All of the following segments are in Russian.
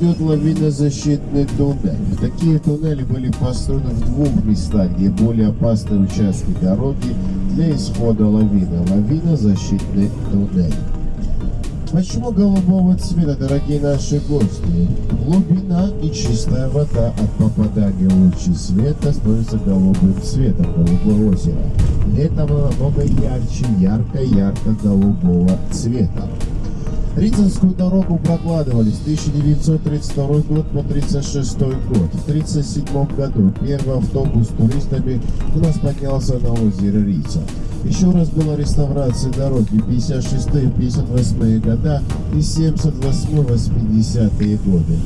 Ждет лавинозащитный туннель. Такие туннели были построены в двух местах, где более опасные участки дороги для исхода лавины. Лавинозащитный туннель. Почему голубого цвета, дорогие наши гости? Глубина и чистая вода от попадания лучей света становится голубым цветом голубого озера. Летом оно намного ярче, ярко-ярко-голубого цвета. Рицинскую дорогу прокладывали с 1932 год по 1936 год. В 1937 году первый автобус с туристами у нас поднялся на озеро Рица. Еще раз была реставрация дороги 56-58 года и 78-80 годы.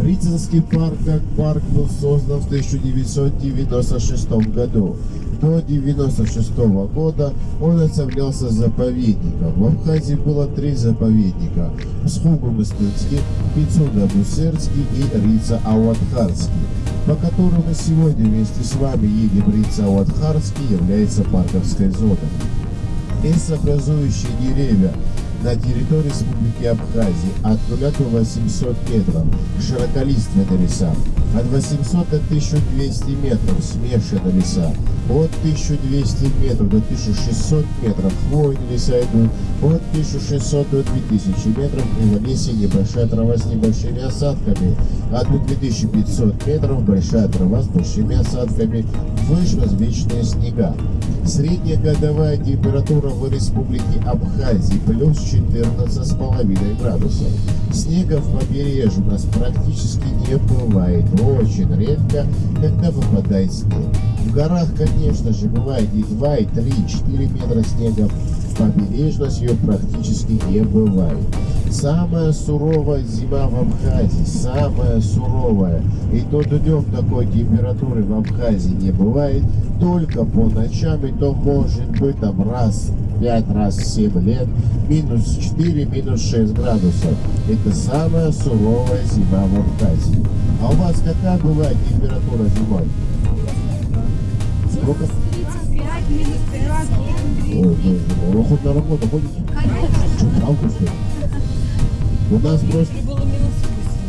Рицинский парк как парк был создан в 1996 году. До 1996 года он оставлялся заповедником. В Абхазии было три заповедника. Схугу-Мыстынский, Пицуда-Бусерский и Рица-Ауатхарский, по которым мы сегодня вместе с вами едем Рица-Ауатхарский является парковской зоной. Лесообразующие деревья на территории Республики Абхазии от 0 до 800 метров. Широколиственные леса. От 800 до 1200 метров смешанные леса. От 1200 метров до 1600 метров хвойные леса идут. От 1600 до 2000 метров лесе небольшая трава с небольшими осадками. От 2500 метров большая трава с большими осадками. Выше различные снега. Средняя годовая температура в Республике Абхазии плюс 14,5 градусов. Снега в побережье у нас практически не бывает. Очень редко, когда выпадает снег. В горах, конечно же, бывает и 2, и 3, и 4 метра снега. Побережность ее практически не бывает. Самая суровая зима в Абхазии, самая суровая. И то днем такой температуры в Абхазии не бывает, только по ночам, и то может быть там раз 5 раз 7 лет, минус 4, минус 6 градусов. Это самая суровая зима в Абхазии. А у вас какая бывает температура зимой? Сколько? 35, минус 30. Ой, боже мой, вы хоть на работу ходите? Что, правда, что ли? У нас просто,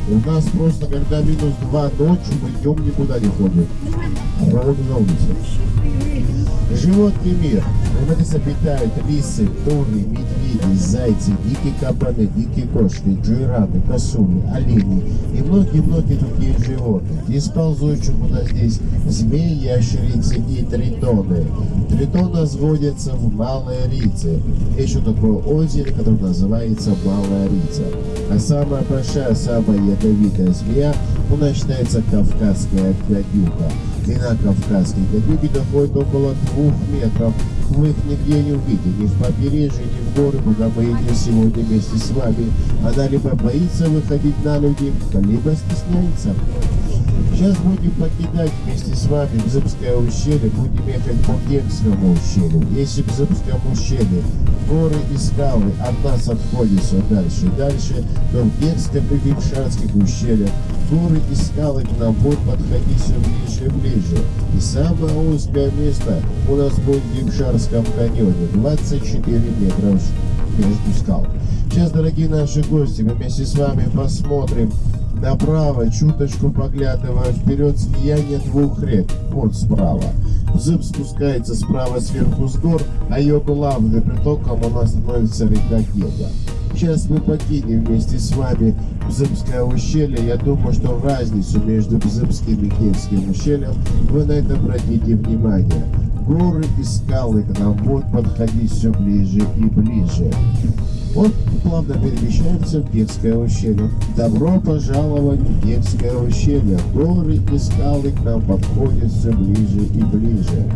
у нас просто, когда минус 2 ночью, мы днем никуда не ходим. Холодно на улице. Животный мир. В нас обитают лисы, туры, медведи, зайцы, дикие кабаны, дикие кошки, джираны, косули, олени и многие-многие другие животные. Из ползучих у нас здесь змеи, ящерицы и тритоны. Тритоны сводятся в Малой Рице. Еще такое озеро, которое называется Малая Рица. А самая большая, самая ядовитая змея у нас считается кавказская гадюка. Длина кавказской гадюки доходит около двух метров. Вы их нигде не увидите, ни в побережье, ни в горы, куда мы едем сегодня вместе с вами. Она либо боится выходить на людей, либо стесняется. Сейчас будем покидать вместе с вами Бзыбское ущелье, будем ехать по Гекскому ущелью. Если в Бзыбском ущелье горы и скалы от нас отходят все дальше и дальше, то в Гекском и Вимшанских ущельях горы и скалы к нам будут подходить все ближе и ближе. И самое узкое место у нас будет в Гимшарском каньоне, 24 метра между скал. Сейчас, дорогие наши гости, мы вместе с вами посмотрим направо, чуточку поглядывая вперед слияние двух рек, вот справа. Зыб спускается справа сверху с гор, а ее главным притоком она становится река Гега. Сейчас мы покинем вместе с вами Бзымское ущелье. Я думаю, что разницу между Бзымским и Гельским ущельем вы на это обратите внимание. Горы и скалы к нам будут подходить все ближе и ближе. Вот плавно перемещаемся в Гельское ущелье. Добро пожаловать в Гельское ущелье. Горы и скалы к нам подходят все ближе и ближе.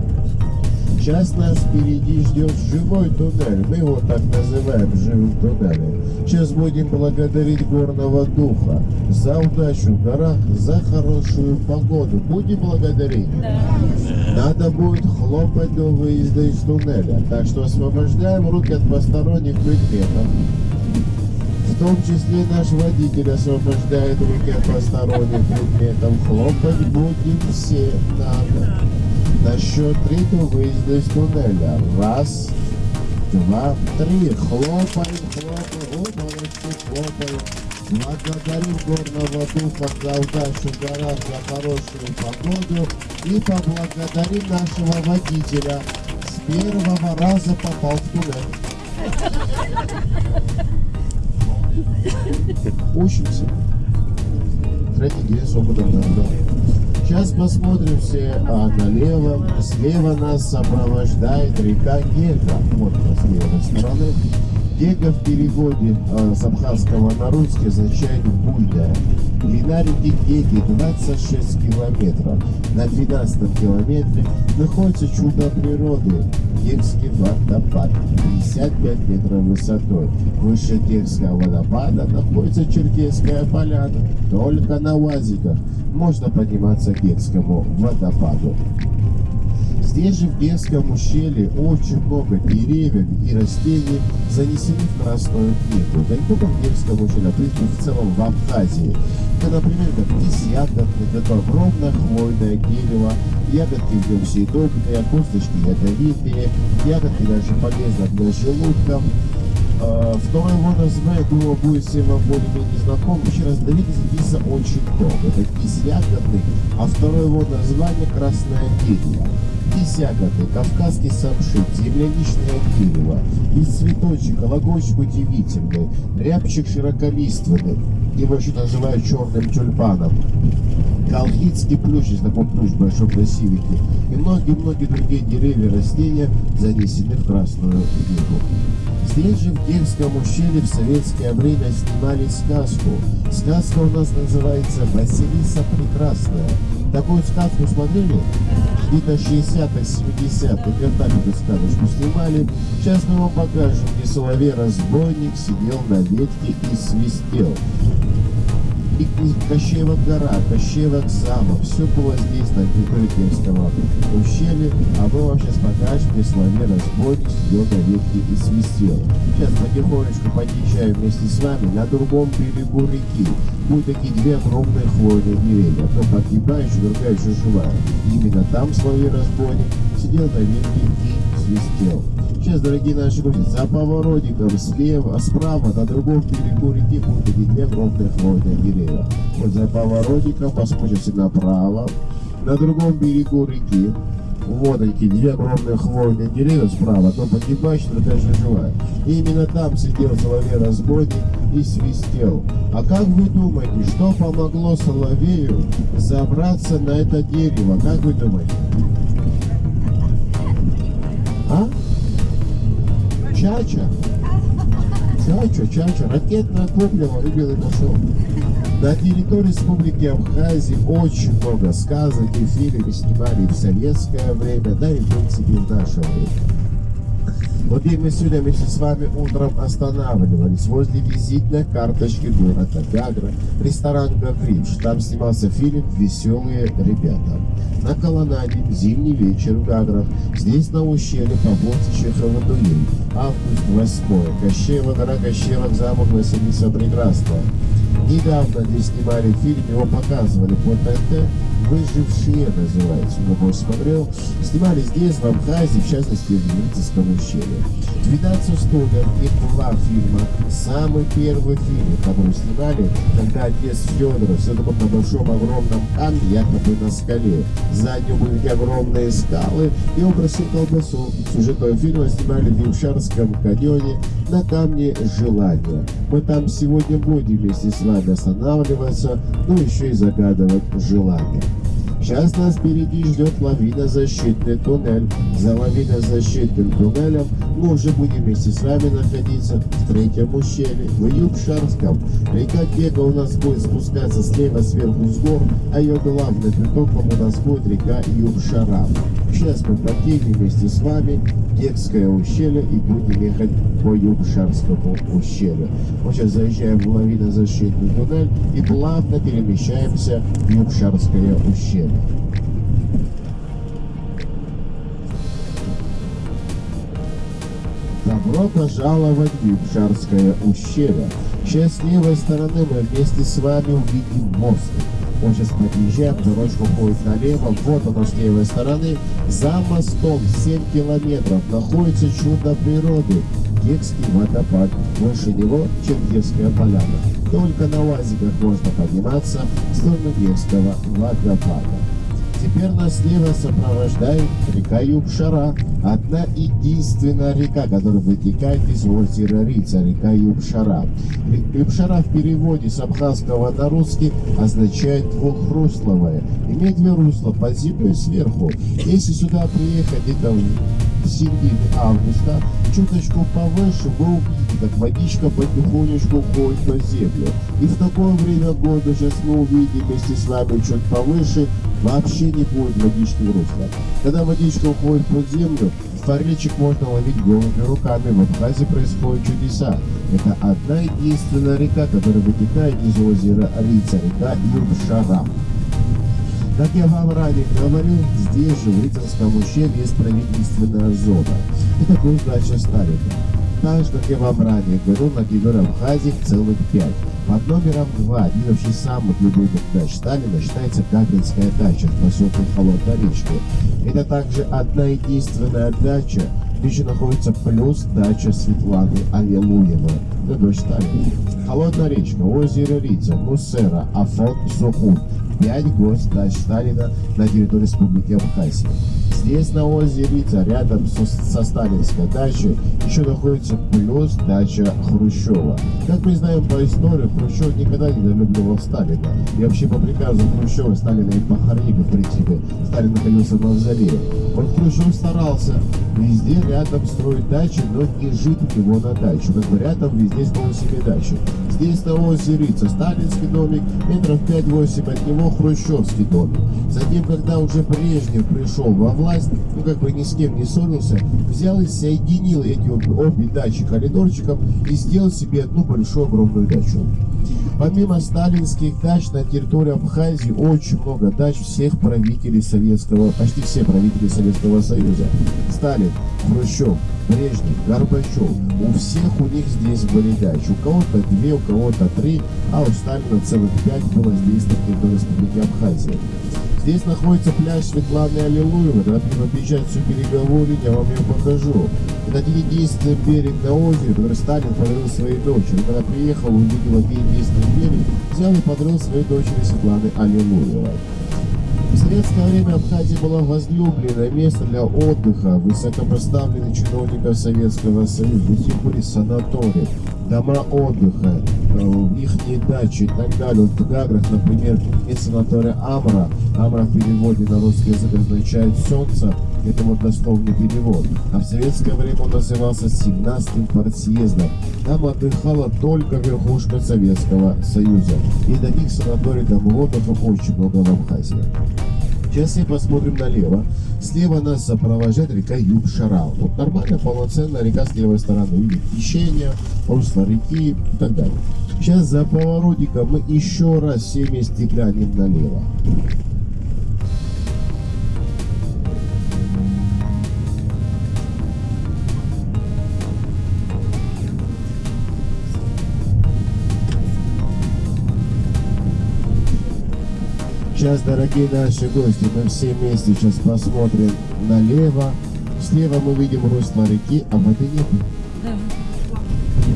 Сейчас нас впереди ждет живой туннель. Мы его так называем живым туннелем. Сейчас будем благодарить горного духа за удачу в горах, за хорошую погоду. Будем благодарить? Надо будет хлопать до выезда из туннеля. Так что освобождаем руки от посторонних предметов. В том числе наш водитель освобождает руки от посторонних предметов. Хлопать будем все надо. На счет три до выезда из туннеля. Раз, два, три. Хлопаем, хлопаем. О, молодцы. Благодарим горного духа за удачу в горах, за хорошую погоду и поблагодарим нашего водителя. С первого раза попал в туннель. Учимся. Стратегия с опытом народа. Сейчас посмотрим все а, налево. Слева нас сопровождает река Гека. Вот с левой стороны. Гека в переводе а, с абхазского на русский означает бульда. Длина реки Геки 26 километров. На 12 километре находится чудо природы. Гекский водопад 55 метров высотой. Выше Гекского водопада находится Черкесская поляна. Только на УАЗиках можно подниматься к Гекскому водопаду. Здесь же в Герском ущелье очень много деревьев и растений занесены в Красную книгу. Да не только в Герском ущелье, а в в целом в Абхазии. Это, например, как ягодный, это огромное хвойное дерево, ягодки в нем съедобные, косточки ядовитые, ягодки даже полезны для желудка. А, Второе его название, думаю, будет всем вам более-менее знаком. Еще раз, Давид записано очень много. Это кис ягодный, а второе его название красное дерево. Кис ягодный, кавказский самшит, земляничное дерево, из цветочек, логочек удивительный, рябчик широколиственный, его еще называют черным тюльпаном. Колхидский плющ, есть такой плющ большой красивенький, и многие-многие другие деревья и растения занесены в Красную книгу. Здесь же в Гельском ущелье в советское время снимали сказку. Сказка у нас называется «Василиса Прекрасная». Такую сказку смотрели? Где-то 60-х, 70-х годах эту сказочку снимали. Сейчас мы вам покажем, где соловей-разбойник сидел на ветке и свистел и Кощеева гора, Кощеева замок, все было здесь, на территории Киевского ущелья, а мы вам сейчас покажем, где Соловей разбойник сидел на и свистел. Сейчас потихонечку подъезжаем вместе с вами на другом берегу реки. Будут такие две огромные хвойные деревья, одна погибающая, другая еще живая. Именно там Соловей разбойник сидел на ветке и свистел. Сейчас, дорогие наши гости, за поворотиком слева, справа, на другом берегу реки будут эти две огромные хвойные деревья. Вот за поворотиком посмотрите направо, на другом берегу реки. Вот эти две огромные хвойные деревья справа, одно погибающее, другая же живая. И именно там сидел соловей-разбойник и свистел. А как вы думаете, что помогло соловею забраться на это дерево? Как вы думаете? А? Чача. Чача, чача. Ракетное топливо и пошел. На территории Республики Абхазии очень много сказок и фильмов снимали в советское время, да и в принципе в наше время. Вот и мы сегодня вместе с вами утром останавливались возле визитной карточки города Гагра, ресторан Гагриш. Там снимался фильм «Веселые ребята». На колоннаде «Зимний вечер в Гаграх». Здесь на ущелье по Чехова дуэль. Август 8 Кощеева гора, Кощеева замок Василиса Прекрасная. Недавно здесь снимали фильм, его показывали по ТНТ, «Выжившие» называется, кто смотрел. Снимали здесь, в Абхазии, в частности, в Ельцинском ущелье. 12 студиях и два фильма. Самый первый фильм, который снимали, когда отец Федора все это на большом огромном камне, якобы на скале. За ним были огромные скалы, и просил колбасу. Сюжет этого фильма снимали в Юшарском каньоне на камне желания. Мы там сегодня будем вместе с вами останавливаться, ну еще и загадывать желания. Сейчас нас впереди ждет лавинозащитный туннель. За лавинозащитным туннелем мы уже будем вместе с вами находиться в третьем ущелье, в Юбшарском. Река Кека у нас будет спускаться слева сверху с гор, а ее главный притоком у нас будет река Юбшара. Сейчас мы покинем вместе с вами Кекское ущелье и будем ехать по Юбшарскому ущелью. Мы сейчас заезжаем в лавинозащитный туннель и плавно перемещаемся в Юбшарское ущелье. Добро пожаловать в Юбшарское ущелье. Сейчас с левой стороны мы вместе с вами увидим мост. Он сейчас подъезжаем, дорожка уходит налево, вот оно с левой стороны. За мостом 7 километров находится чудо природы. Кекский водопад. Выше него Черкесская поляна. только на УАЗиках можно подниматься в сторону Невского водопада. Нас слева сопровождает река Юбшара, одна единственная река, которая вытекает из озера Рица, река Юбшара. Юбшара в переводе с абхазского на русский означает двухрусловая. Имеет две русла, под землей сверху. Если сюда приехать где-то в середине августа, чуточку повыше, вы увидите, как водичка потихонечку ходит по землю. И в такое время года сейчас мы увидим вместе с вами чуть повыше, вообще не будет в русло. Когда водичка уходит под землю, форельчик можно ловить голыми руками. В Абхазии происходят чудеса. Это одна единственная река, которая вытекает из озера Рица, река Юршара. Как я вам ранее говорил, здесь же, в Рицарском ущелье, есть правительственная зона. Это был дача Сталина. Так же, как я вам ранее говорил, на территории Абхазии целых пять. Под номером два, один вообще самых любимых дач Сталина, считается Капинская дача в поселке Холодная речка. Это также одна единственная дача, где находится плюс дача Светланы Аллилуевой, это дочь Сталина. Холодная речка, озеро Рица, Муссера, Афон, Сухун. Пять гость дач Сталина на территории Республики Абхазия. Здесь на озере Рица, рядом со, со сталинской дачей, еще находится плюс дача Хрущева. Как мы знаем по истории, Хрущев никогда не долюбливал Сталина. И вообще по приказу Хрущева Сталина и похоронили, в принципе. Сталин находился в мавзолее. Вот Хрущев старался везде рядом строить дачи, но не жить у него на дачу. Как бы рядом везде строил себе дачу. Здесь на озере Рица сталинский домик, метров 5-8 от него хрущевский домик. Затем, когда уже Брежнев пришел во власть, ну как бы ни с кем не ссорился, взял и соединил эти обе дачи коридорчиком и сделал себе одну большую огромную дачу. Помимо сталинских дач на территории Абхазии очень много дач всех правителей Советского, почти все правители Советского Союза. Сталин, Хрущев, Брежнев, Горбачев. У всех у них здесь были дачи. У кого-то две, у кого-то три, а у Сталина целых пять было здесь на территории Республики Абхазия. Здесь находится пляж Светланы Аллилуевой. Когда объезжать всю береговую я вам ее покажу. Это единственный берег на озере, который Сталин подарил своей дочери. Когда приехал, увидел один единственный берег, взял и подарил своей дочери Светланы Аллилуевой. В советское время Абхазия была возлюбленное место для отдыха высокопоставленных чиновников Советского Союза. Здесь были санатории, дома отдыха, их дачи и так далее. Вот в Гаграх, например, есть санатория Амра. Амра в переводе на русский язык означает солнце. Это вот дословный перевод. А в советское время он назывался 17-м партсъездом. Там отдыхала только верхушка Советского Союза. И таких санаторий домов отдыха очень много в Абхазии. Сейчас мы посмотрим налево. Слева нас сопровождает река Юб-Шарал. Вот нормальная, полноценная река с левой стороны. Видите, течение, русло реки и так далее. Сейчас за поворотиком мы еще раз все вместе глянем налево. Сейчас, дорогие наши гости, мы все вместе сейчас посмотрим налево. Слева мы видим русло реки, а воды нет. Да.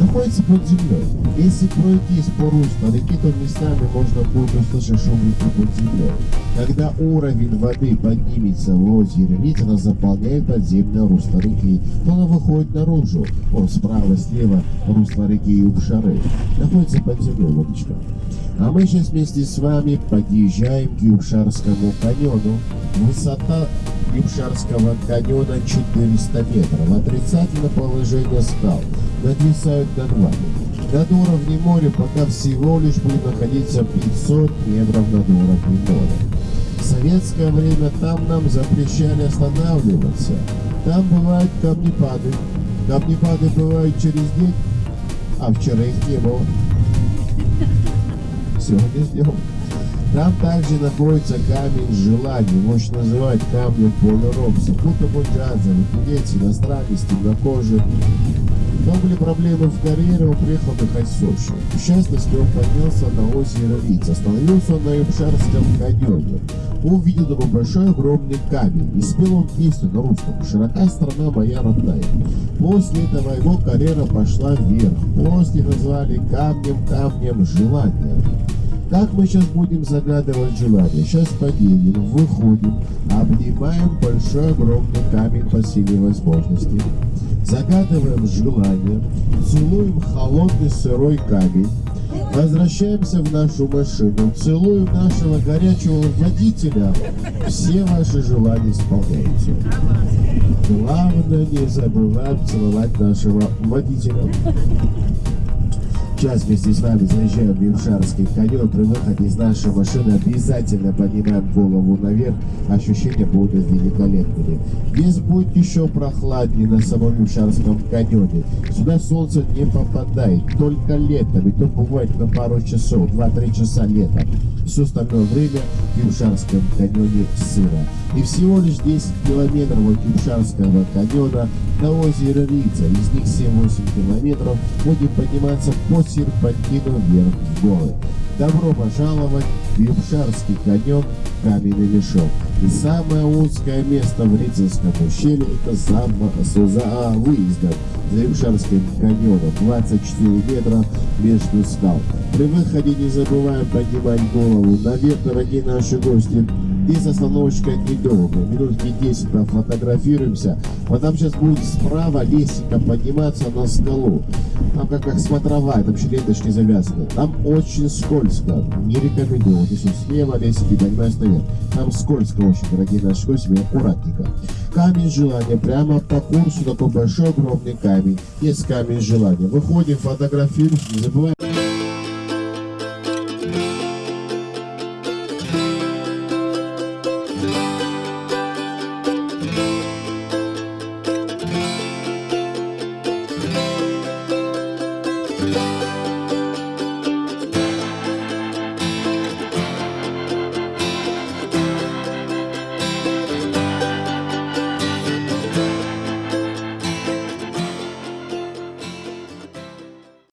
Находится под землей. Если пройтись по руслу реки, то местами можно будет услышать шум реки под землей. Когда уровень воды поднимется в озере Рит, она заполняет подземное русло реки, то она выходит наружу. Он справа, слева русло реки Юбшары. Находится под землей водичка. А мы сейчас вместе с вами подъезжаем к Юбшарскому каньону. Высота Юбшарского каньона 400 метров. Отрицательное положение скал. Нависают над вами. Над уровнем моря пока всего лишь будет находиться 500 метров над уровнем моря. Советское время там нам запрещали останавливаться. Там бывают камнепады. Камнепады бывают через день, а вчера их не было сегодня сделал. Там также находится камень желаний, можно называть камнем Пола Робса, будто бы джазовый, певец, иностранец, темнокожий. Но были проблемы в карьере, он приехал отдыхать в Сочи. В частности, он поднялся на озеро Лиц. Остановился он на Юбшарском каньоне. Увидел такой большой огромный камень. И спел он песню на русском. «Широка страна моя родная». После этого его карьера пошла вверх. После назвали камнем, камнем желания. Как мы сейчас будем загадывать желание? Сейчас поедем, выходим, обнимаем большой огромный камень по силе возможностей. Загадываем желание, целуем холодный сырой камень, возвращаемся в нашу машину, целуем нашего горячего водителя, все ваши желания исполняются. Главное, не забываем целовать нашего водителя. Сейчас вместе с вами заезжаем в Юшарский каньон. При выходе из нашей машины обязательно поднимаем голову наверх. Ощущения будут великолепными. Здесь будет еще прохладнее на самом Юшарском каньоне. Сюда солнце не попадает. Только летом. И то бывает на пару часов. 2-3 часа летом. Все остальное время в Юшарском каньоне сыро. И всего лишь 10 километров от Юшарского каньона до озера Рица. Из них 7-8 километров будем подниматься по серпантину вверх в горы. Добро пожаловать в Юбшарский каньон Каменный мешок. И самое узкое место в Рицинском ущелье это за, за выездом за Юбшарским каньоном 24 метра между скал. При выходе не забываем поднимать голову наверх, дорогие наши гости. Здесь остановочка недолго, минутки 10 пофотографируемся. Вот там сейчас будет справа лестница подниматься на скалу. Там как, как смотровая, там еще ленточки завязаны. Там очень скользко, не рекомендую. Вот слева лестники поднимаюсь наверх. Там скользко очень, дорогие наши гости, аккуратненько. Камень желания, прямо по курсу такой большой огромный камень. Есть камень желания. Выходим, фотографируемся, не забываем.